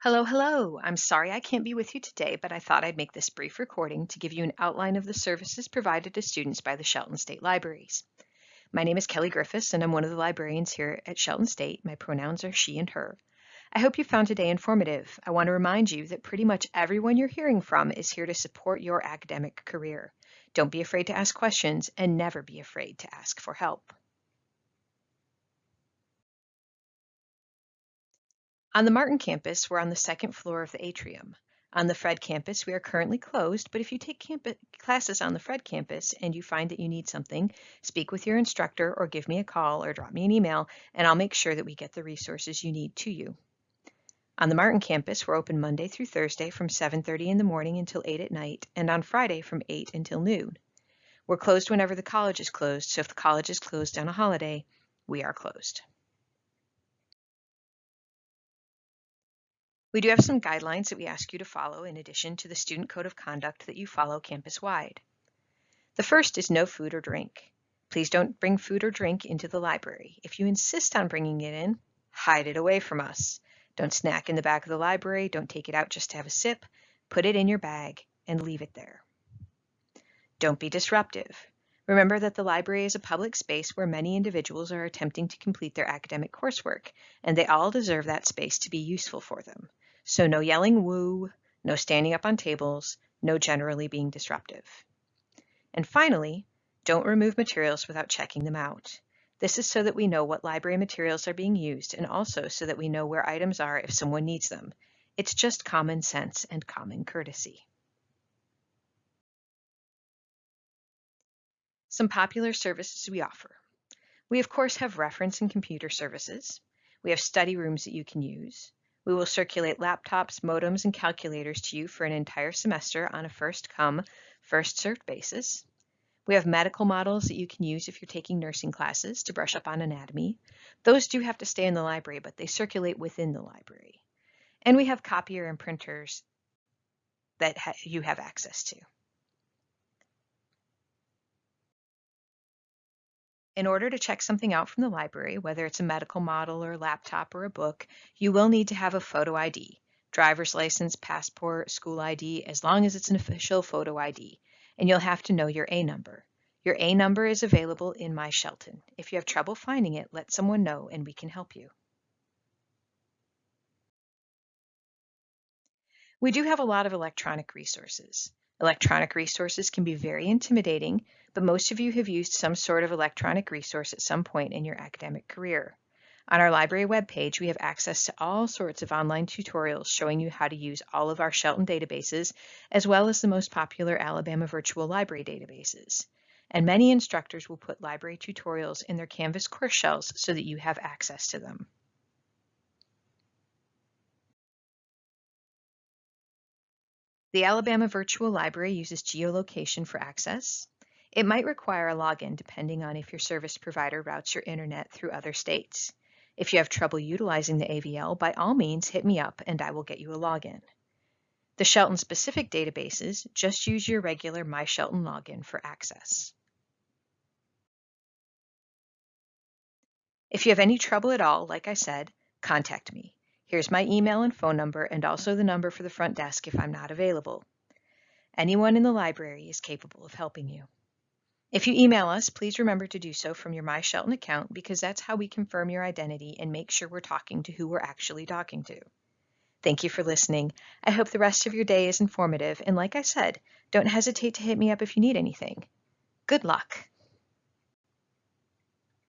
Hello, hello. I'm sorry I can't be with you today, but I thought I'd make this brief recording to give you an outline of the services provided to students by the Shelton State Libraries. My name is Kelly Griffiths, and I'm one of the librarians here at Shelton State. My pronouns are she and her. I hope you found today informative. I want to remind you that pretty much everyone you're hearing from is here to support your academic career. Don't be afraid to ask questions and never be afraid to ask for help. On the Martin campus, we're on the second floor of the atrium. On the Fredd campus, we are currently closed, but if you take classes on the Fredd campus and you find that you need something, speak with your instructor or give me a call or drop me an email, and I'll make sure that we get the resources you need to you. On the Martin campus, we're open Monday through Thursday from 7.30 in the morning until 8 at night, and on Friday from 8 until noon. We're closed whenever the college is closed, so if the college is closed on a holiday, we are closed. We do have some guidelines that we ask you to follow in addition to the student code of conduct that you follow campus-wide. The first is no food or drink. Please don't bring food or drink into the library. If you insist on bringing it in, hide it away from us. Don't snack in the back of the library. Don't take it out just to have a sip. Put it in your bag and leave it there. Don't be disruptive. Remember that the library is a public space where many individuals are attempting to complete their academic coursework, and they all deserve that space to be useful for them. So no yelling woo, no standing up on tables, no generally being disruptive. And finally, don't remove materials without checking them out. This is so that we know what library materials are being used and also so that we know where items are if someone needs them. It's just common sense and common courtesy. Some popular services we offer. We of course have reference and computer services. We have study rooms that you can use. We will circulate laptops, modems, and calculators to you for an entire semester on a first come, first served basis. We have medical models that you can use if you're taking nursing classes to brush up on anatomy. Those do have to stay in the library, but they circulate within the library. And we have copier and printers that ha you have access to. In order to check something out from the library, whether it's a medical model or a laptop or a book, you will need to have a photo ID, driver's license, passport, school ID, as long as it's an official photo ID, and you'll have to know your A number. Your A number is available in My Shelton. If you have trouble finding it, let someone know and we can help you. We do have a lot of electronic resources. Electronic resources can be very intimidating, but most of you have used some sort of electronic resource at some point in your academic career. On our library webpage, we have access to all sorts of online tutorials showing you how to use all of our Shelton databases, as well as the most popular Alabama Virtual Library databases. And many instructors will put library tutorials in their Canvas course shells so that you have access to them. The Alabama Virtual Library uses geolocation for access. It might require a login depending on if your service provider routes your internet through other states. If you have trouble utilizing the AVL, by all means hit me up and I will get you a login. The Shelton specific databases, just use your regular My Shelton login for access. If you have any trouble at all, like I said, contact me. Here's my email and phone number and also the number for the front desk if I'm not available. Anyone in the library is capable of helping you. If you email us, please remember to do so from your My Shelton account because that's how we confirm your identity and make sure we're talking to who we're actually talking to. Thank you for listening. I hope the rest of your day is informative, and like I said, don't hesitate to hit me up if you need anything. Good luck!